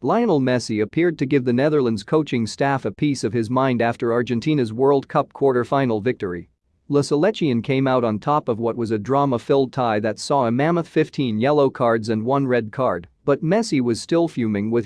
Lionel Messi appeared to give the Netherlands coaching staff a piece of his mind after Argentina's World Cup quarter-final victory. La Selección came out on top of what was a drama-filled tie that saw a mammoth 15 yellow cards and one red card, but Messi was still fuming with